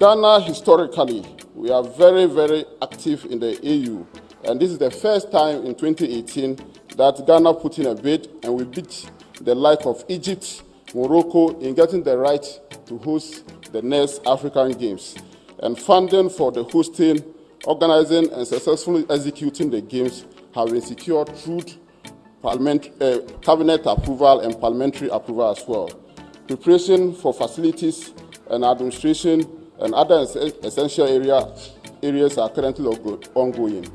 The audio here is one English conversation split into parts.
Ghana, historically, we are very, very active in the AU. And this is the first time in 2018 that Ghana put in a bid and we beat the like of Egypt, Morocco in getting the right to host the next African Games. And funding for the hosting, organizing, and successfully executing the Games have been secured through parliament, uh, cabinet approval and parliamentary approval as well. Preparation for facilities and administration and other essential area, areas are currently ongoing.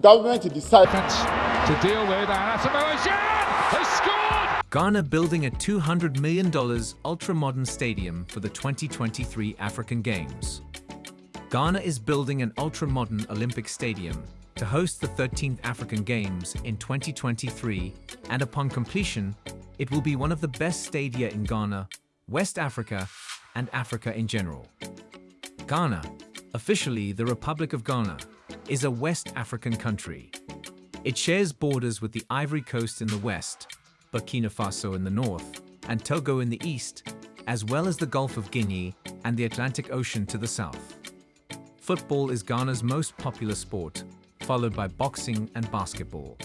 Government decided to deal with has scored! Ghana building a $200 million ultra-modern stadium for the 2023 African Games. Ghana is building an ultra-modern Olympic stadium to host the 13th African Games in 2023 and upon completion, it will be one of the best stadia in Ghana, West Africa and Africa in general. Ghana, officially the Republic of Ghana, is a West African country. It shares borders with the Ivory Coast in the west, Burkina Faso in the north, and Togo in the east, as well as the Gulf of Guinea and the Atlantic Ocean to the south. Football is Ghana's most popular sport, followed by boxing and basketball.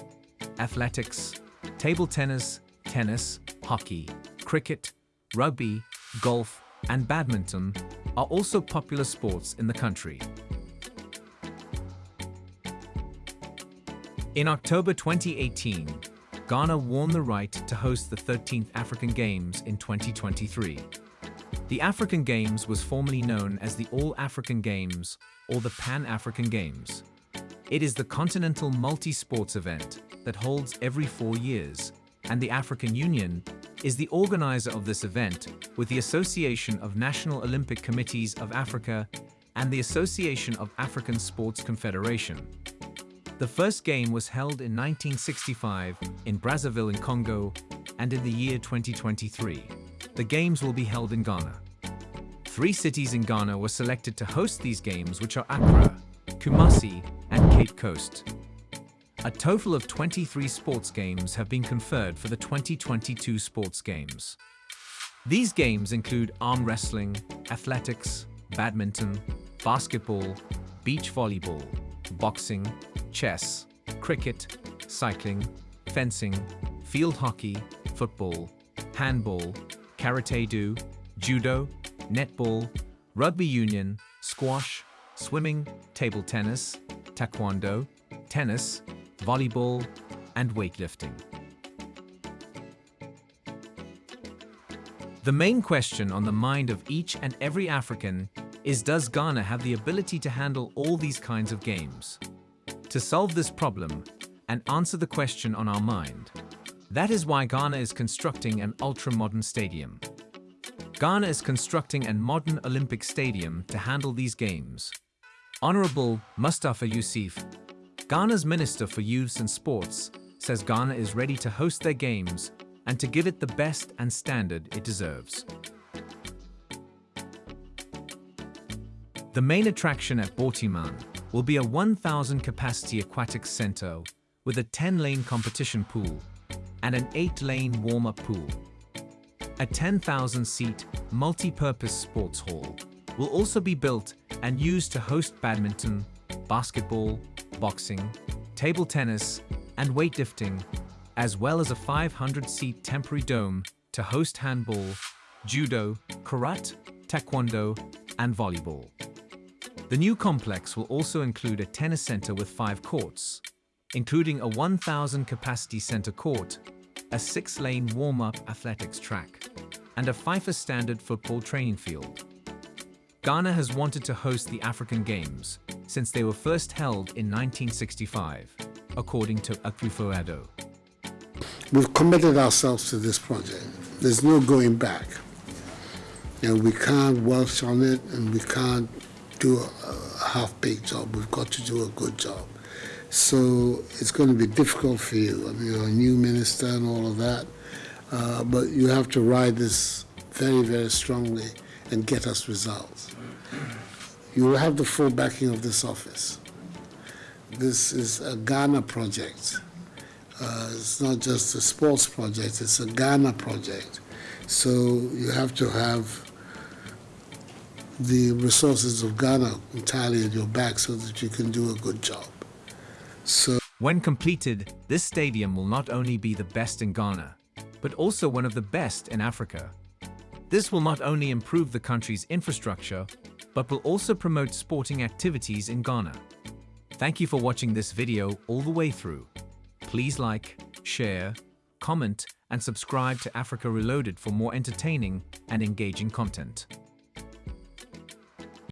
Athletics, table tennis, tennis, hockey, cricket, rugby, golf, and badminton are also popular sports in the country. In October 2018, Ghana won the right to host the 13th African Games in 2023. The African Games was formerly known as the All-African Games or the Pan-African Games. It is the continental multi-sports event that holds every four years, and the African Union is the organizer of this event with the Association of National Olympic Committees of Africa and the Association of African Sports Confederation. The first game was held in 1965 in Brazzaville in Congo and in the year 2023. The games will be held in Ghana. Three cities in Ghana were selected to host these games which are Accra, Kumasi and Cape Coast. A total of 23 sports games have been conferred for the 2022 sports games. These games include arm wrestling, athletics, badminton, basketball, beach volleyball, boxing, chess, cricket, cycling, fencing, field hockey, football, handball, karate-do, judo, netball, rugby union, squash, swimming, table tennis, taekwondo, tennis, volleyball, and weightlifting. The main question on the mind of each and every African is does Ghana have the ability to handle all these kinds of games? To solve this problem and answer the question on our mind, that is why Ghana is constructing an ultra-modern stadium. Ghana is constructing a modern Olympic stadium to handle these games. Honorable Mustafa Ussif, Ghana's Minister for Youths and Sports, says Ghana is ready to host their games and to give it the best and standard it deserves. The main attraction at Borteyman will be a 1,000 capacity aquatic center with a 10-lane competition pool and an 8-lane warm-up pool. A 10,000-seat multi-purpose sports hall will also be built and used to host badminton, basketball, boxing, table tennis, and weightlifting, as well as a 500-seat temporary dome to host handball, judo, karate, taekwondo, and volleyball. The new complex will also include a tennis center with five courts, including a 1,000 capacity center court, a six-lane warm-up athletics track, and a FIFA standard football training field. Ghana has wanted to host the African Games since they were first held in 1965, according to Akufo-Addo. We've committed ourselves to this project. There's no going back. And we can't welch on it and we can't do a half-baked job. We've got to do a good job. So it's going to be difficult for you. I mean, you're a new minister and all of that. Uh, but you have to ride this very, very strongly and get us results. You will have the full backing of this office. This is a Ghana project. Uh, it's not just a sports project, it's a Ghana project. So you have to have the resources of Ghana entirely at your back so that you can do a good job. So When completed, this stadium will not only be the best in Ghana, but also one of the best in Africa. This will not only improve the country's infrastructure, but will also promote sporting activities in Ghana. Thank you for watching this video all the way through. Please like, share, comment, and subscribe to Africa Reloaded for more entertaining and engaging content.